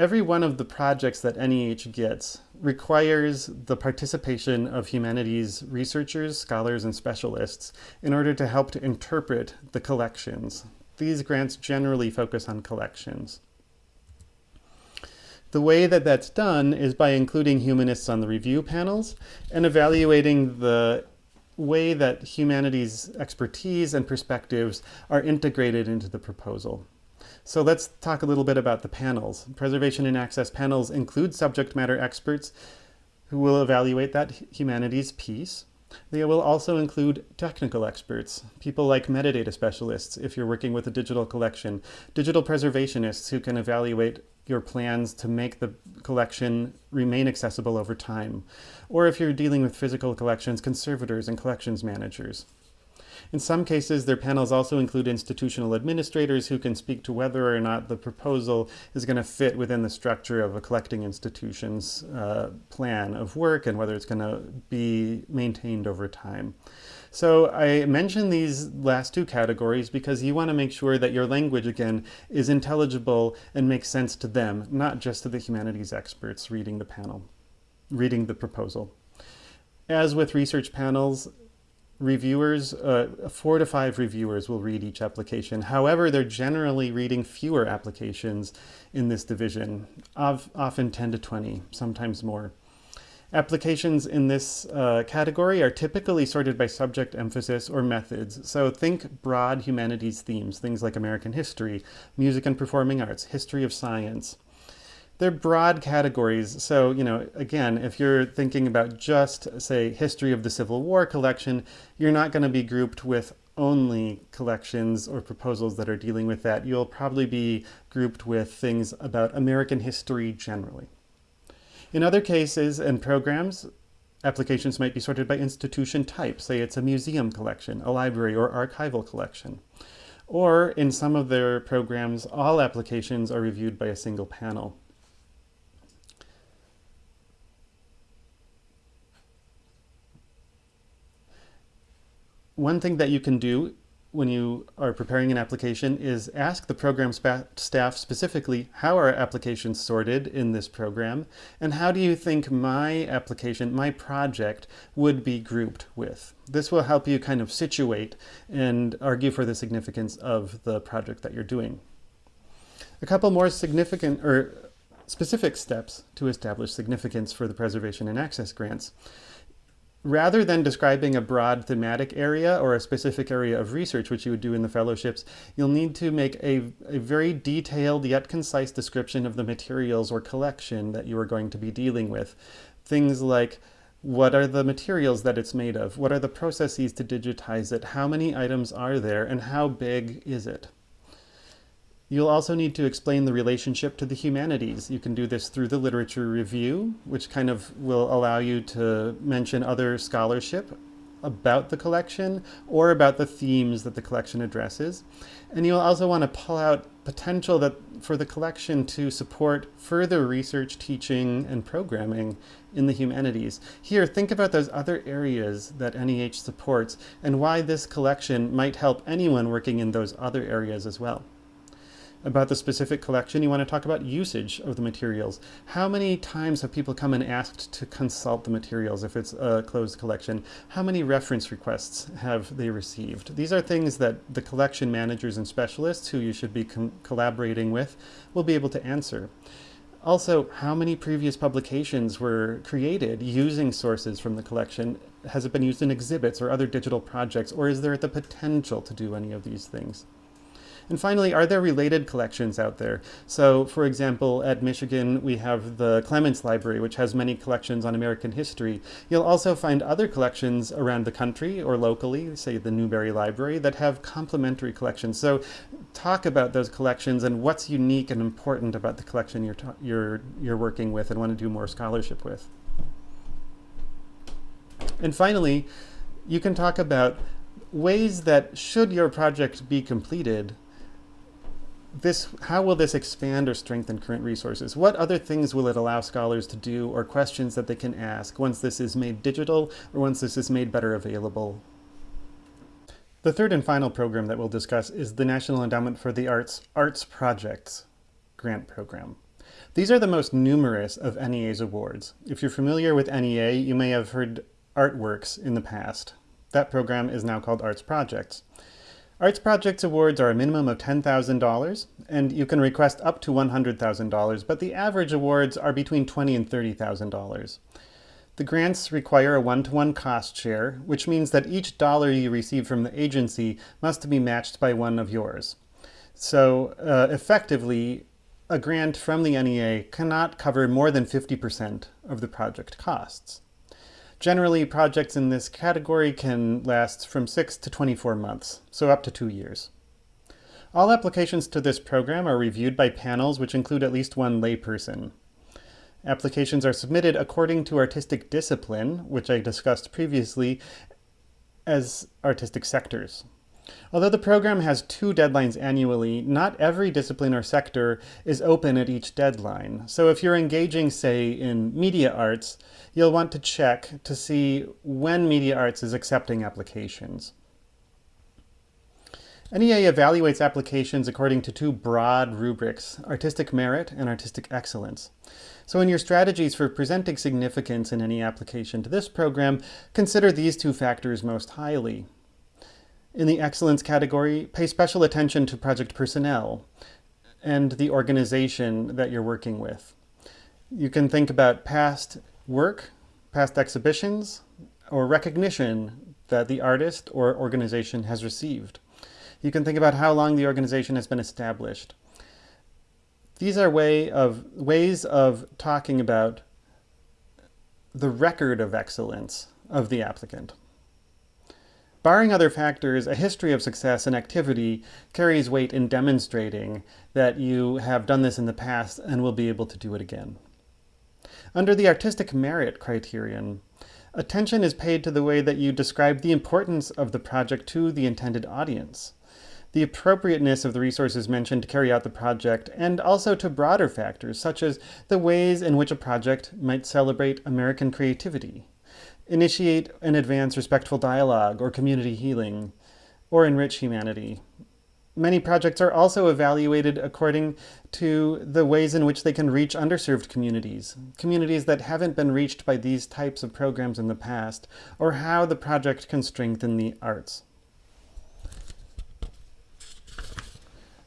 Every one of the projects that NEH gets requires the participation of humanities researchers, scholars, and specialists in order to help to interpret the collections. These grants generally focus on collections. The way that that's done is by including humanists on the review panels and evaluating the way that humanities expertise and perspectives are integrated into the proposal. So let's talk a little bit about the panels. Preservation and access panels include subject matter experts who will evaluate that humanities piece. They will also include technical experts, people like metadata specialists if you're working with a digital collection, digital preservationists who can evaluate your plans to make the collection remain accessible over time, or if you're dealing with physical collections, conservators and collections managers. In some cases, their panels also include institutional administrators who can speak to whether or not the proposal is going to fit within the structure of a collecting institution's uh, plan of work and whether it's going to be maintained over time. So I mention these last two categories because you want to make sure that your language, again, is intelligible and makes sense to them, not just to the humanities experts reading the panel, reading the proposal. As with research panels, reviewers, uh, four to five reviewers will read each application. However, they're generally reading fewer applications in this division, of, often 10 to 20, sometimes more. Applications in this uh, category are typically sorted by subject emphasis or methods. So think broad humanities themes, things like American history, music and performing arts, history of science, they're broad categories. So, you know, again, if you're thinking about just, say, history of the Civil War collection, you're not going to be grouped with only collections or proposals that are dealing with that. You'll probably be grouped with things about American history generally. In other cases and programs, applications might be sorted by institution type. Say it's a museum collection, a library, or archival collection. Or in some of their programs, all applications are reviewed by a single panel. One thing that you can do when you are preparing an application is ask the program staff specifically, how are applications sorted in this program? And how do you think my application, my project, would be grouped with? This will help you kind of situate and argue for the significance of the project that you're doing. A couple more significant or specific steps to establish significance for the preservation and access grants rather than describing a broad thematic area or a specific area of research, which you would do in the fellowships, you'll need to make a, a very detailed yet concise description of the materials or collection that you are going to be dealing with. Things like what are the materials that it's made of? What are the processes to digitize it? How many items are there? And how big is it? You'll also need to explain the relationship to the humanities. You can do this through the literature review, which kind of will allow you to mention other scholarship about the collection or about the themes that the collection addresses. And you'll also want to pull out potential that for the collection to support further research, teaching, and programming in the humanities. Here, think about those other areas that NEH supports and why this collection might help anyone working in those other areas as well about the specific collection, you want to talk about usage of the materials. How many times have people come and asked to consult the materials if it's a closed collection? How many reference requests have they received? These are things that the collection managers and specialists who you should be collaborating with will be able to answer. Also, how many previous publications were created using sources from the collection? Has it been used in exhibits or other digital projects, or is there the potential to do any of these things? And finally, are there related collections out there? So for example, at Michigan, we have the Clements Library, which has many collections on American history. You'll also find other collections around the country or locally, say the Newberry Library, that have complementary collections. So talk about those collections and what's unique and important about the collection you're, you're, you're working with and want to do more scholarship with. And finally, you can talk about ways that should your project be completed, this, how will this expand or strengthen current resources? What other things will it allow scholars to do or questions that they can ask once this is made digital or once this is made better available? The third and final program that we'll discuss is the National Endowment for the Arts Arts Projects grant program. These are the most numerous of NEA's awards. If you're familiar with NEA, you may have heard artworks in the past. That program is now called Arts Projects. Arts Projects Awards are a minimum of $10,000, and you can request up to $100,000, but the average awards are between $20,000 and $30,000. The grants require a one-to-one -one cost share, which means that each dollar you receive from the agency must be matched by one of yours. So uh, effectively, a grant from the NEA cannot cover more than 50% of the project costs. Generally, projects in this category can last from 6 to 24 months, so up to two years. All applications to this program are reviewed by panels which include at least one layperson. Applications are submitted according to artistic discipline, which I discussed previously, as artistic sectors. Although the program has two deadlines annually, not every discipline or sector is open at each deadline. So if you're engaging, say, in media arts, you'll want to check to see when media arts is accepting applications. NEA evaluates applications according to two broad rubrics, artistic merit and artistic excellence. So in your strategies for presenting significance in any application to this program, consider these two factors most highly. In the excellence category, pay special attention to project personnel and the organization that you're working with. You can think about past work, past exhibitions, or recognition that the artist or organization has received. You can think about how long the organization has been established. These are way of, ways of talking about the record of excellence of the applicant. Barring other factors, a history of success and activity carries weight in demonstrating that you have done this in the past and will be able to do it again. Under the artistic merit criterion, attention is paid to the way that you describe the importance of the project to the intended audience, the appropriateness of the resources mentioned to carry out the project, and also to broader factors such as the ways in which a project might celebrate American creativity, initiate and advance respectful dialogue or community healing, or enrich humanity. Many projects are also evaluated according to the ways in which they can reach underserved communities, communities that haven't been reached by these types of programs in the past, or how the project can strengthen the arts.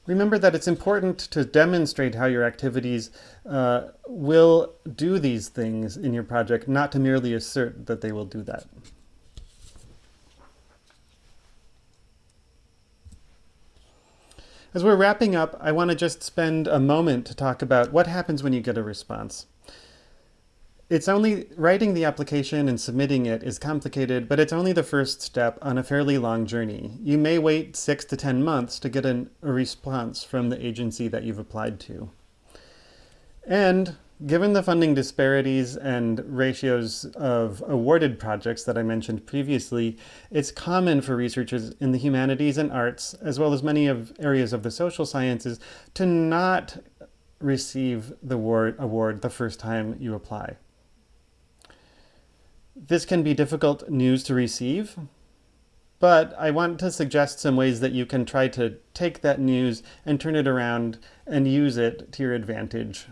Remember that it's important to demonstrate how your activities uh, will do these things in your project, not to merely assert that they will do that. As we're wrapping up, I want to just spend a moment to talk about what happens when you get a response. It's only writing the application and submitting it is complicated, but it's only the first step on a fairly long journey. You may wait six to 10 months to get an, a response from the agency that you've applied to. And Given the funding disparities and ratios of awarded projects that I mentioned previously, it's common for researchers in the humanities and arts, as well as many of areas of the social sciences, to not receive the award, award the first time you apply. This can be difficult news to receive, but I want to suggest some ways that you can try to take that news and turn it around and use it to your advantage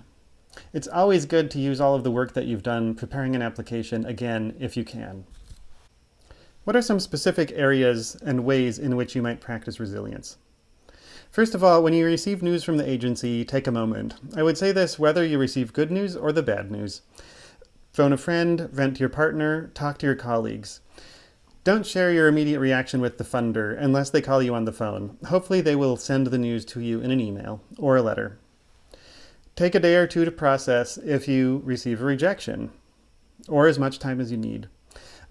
it's always good to use all of the work that you've done preparing an application again if you can. What are some specific areas and ways in which you might practice resilience? First of all, when you receive news from the agency, take a moment. I would say this whether you receive good news or the bad news. Phone a friend, vent to your partner, talk to your colleagues. Don't share your immediate reaction with the funder unless they call you on the phone. Hopefully they will send the news to you in an email or a letter. Take a day or two to process if you receive a rejection, or as much time as you need.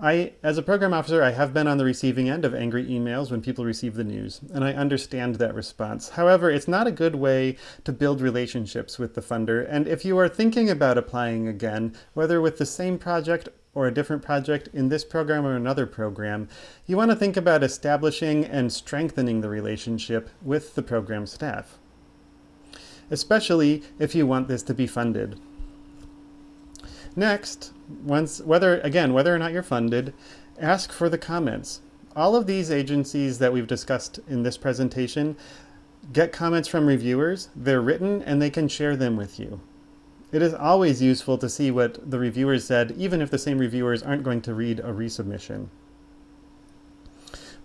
I, as a program officer, I have been on the receiving end of angry emails when people receive the news, and I understand that response. However, it's not a good way to build relationships with the funder, and if you are thinking about applying again, whether with the same project or a different project in this program or another program, you want to think about establishing and strengthening the relationship with the program staff especially if you want this to be funded. Next, once whether again, whether or not you're funded, ask for the comments. All of these agencies that we've discussed in this presentation get comments from reviewers. They're written and they can share them with you. It is always useful to see what the reviewers said, even if the same reviewers aren't going to read a resubmission.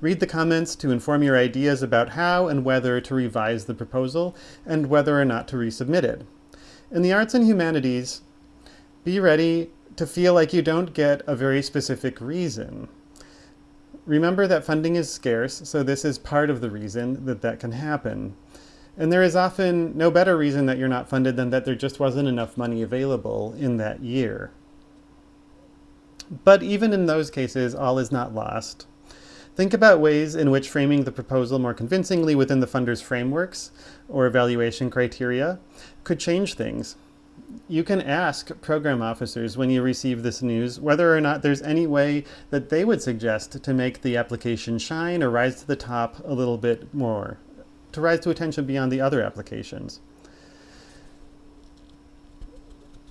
Read the comments to inform your ideas about how and whether to revise the proposal and whether or not to resubmit it. In the arts and humanities, be ready to feel like you don't get a very specific reason. Remember that funding is scarce, so this is part of the reason that that can happen. And there is often no better reason that you're not funded than that there just wasn't enough money available in that year. But even in those cases, all is not lost. Think about ways in which framing the proposal more convincingly within the funder's frameworks or evaluation criteria could change things. You can ask program officers when you receive this news whether or not there's any way that they would suggest to make the application shine or rise to the top a little bit more, to rise to attention beyond the other applications.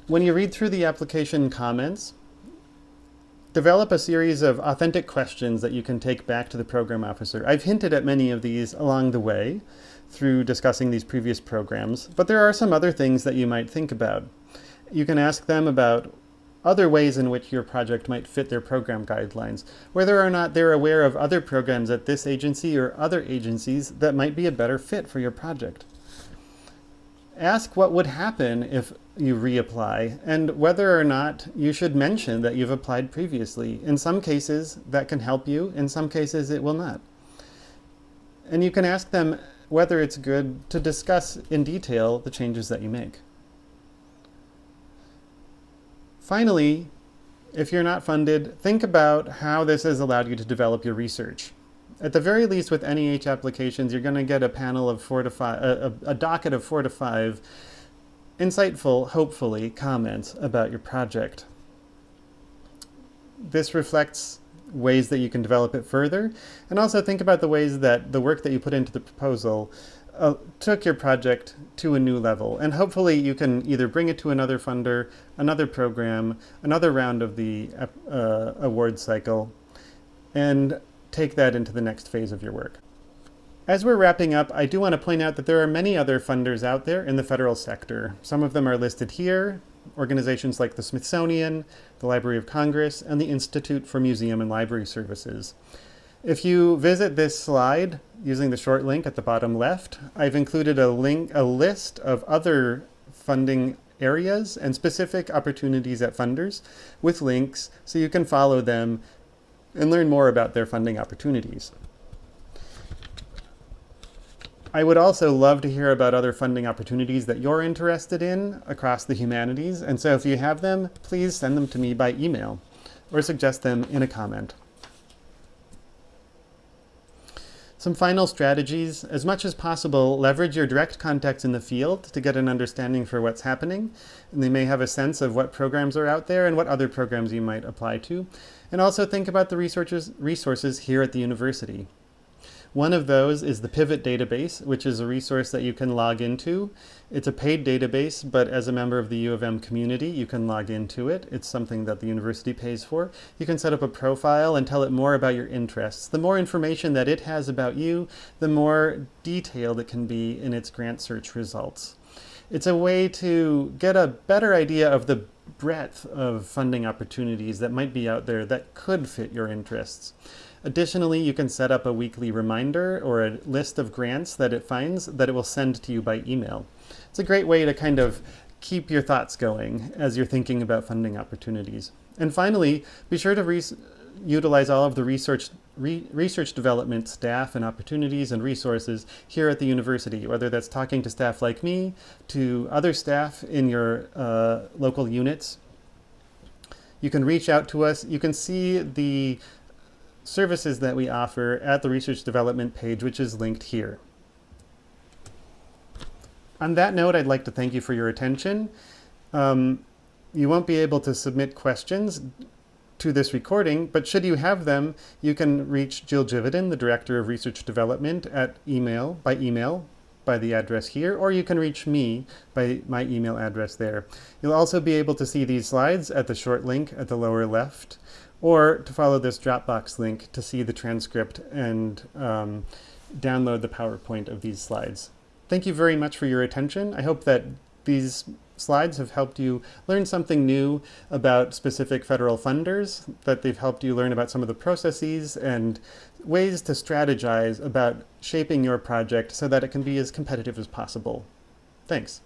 When you read through the application comments, Develop a series of authentic questions that you can take back to the program officer. I've hinted at many of these along the way through discussing these previous programs, but there are some other things that you might think about. You can ask them about other ways in which your project might fit their program guidelines, whether or not they're aware of other programs at this agency or other agencies that might be a better fit for your project. Ask what would happen if you reapply and whether or not you should mention that you've applied previously. In some cases, that can help you. In some cases, it will not. And you can ask them whether it's good to discuss in detail the changes that you make. Finally, if you're not funded, think about how this has allowed you to develop your research at the very least with NEH applications, you're going to get a panel of four to five, a, a, docket of four to five insightful, hopefully, comments about your project. This reflects ways that you can develop it further, and also think about the ways that the work that you put into the proposal uh, took your project to a new level. And hopefully you can either bring it to another funder, another program, another round of the uh, award cycle, and take that into the next phase of your work. As we're wrapping up, I do want to point out that there are many other funders out there in the federal sector. Some of them are listed here, organizations like the Smithsonian, the Library of Congress, and the Institute for Museum and Library Services. If you visit this slide using the short link at the bottom left, I've included a link, a list of other funding areas and specific opportunities at funders with links so you can follow them and learn more about their funding opportunities. I would also love to hear about other funding opportunities that you're interested in across the humanities. And so if you have them, please send them to me by email or suggest them in a comment. Some final strategies. As much as possible, leverage your direct contacts in the field to get an understanding for what's happening. And they may have a sense of what programs are out there and what other programs you might apply to. And also think about the resources here at the university. One of those is the Pivot database, which is a resource that you can log into. It's a paid database, but as a member of the U of M community, you can log into it. It's something that the university pays for. You can set up a profile and tell it more about your interests. The more information that it has about you, the more detailed it can be in its grant search results. It's a way to get a better idea of the breadth of funding opportunities that might be out there that could fit your interests. Additionally, you can set up a weekly reminder or a list of grants that it finds that it will send to you by email. It's a great way to kind of keep your thoughts going as you're thinking about funding opportunities. And finally, be sure to utilize all of the research, re research development staff and opportunities and resources here at the university, whether that's talking to staff like me, to other staff in your uh, local units. You can reach out to us. You can see the services that we offer at the research development page, which is linked here. On that note, I'd like to thank you for your attention. Um, you won't be able to submit questions to this recording, but should you have them, you can reach Jill Jividen, the Director of Research Development, at email, by email, by the address here, or you can reach me by my email address there. You'll also be able to see these slides at the short link at the lower left or to follow this Dropbox link to see the transcript and um, download the PowerPoint of these slides. Thank you very much for your attention. I hope that these slides have helped you learn something new about specific federal funders, that they've helped you learn about some of the processes and ways to strategize about shaping your project so that it can be as competitive as possible. Thanks.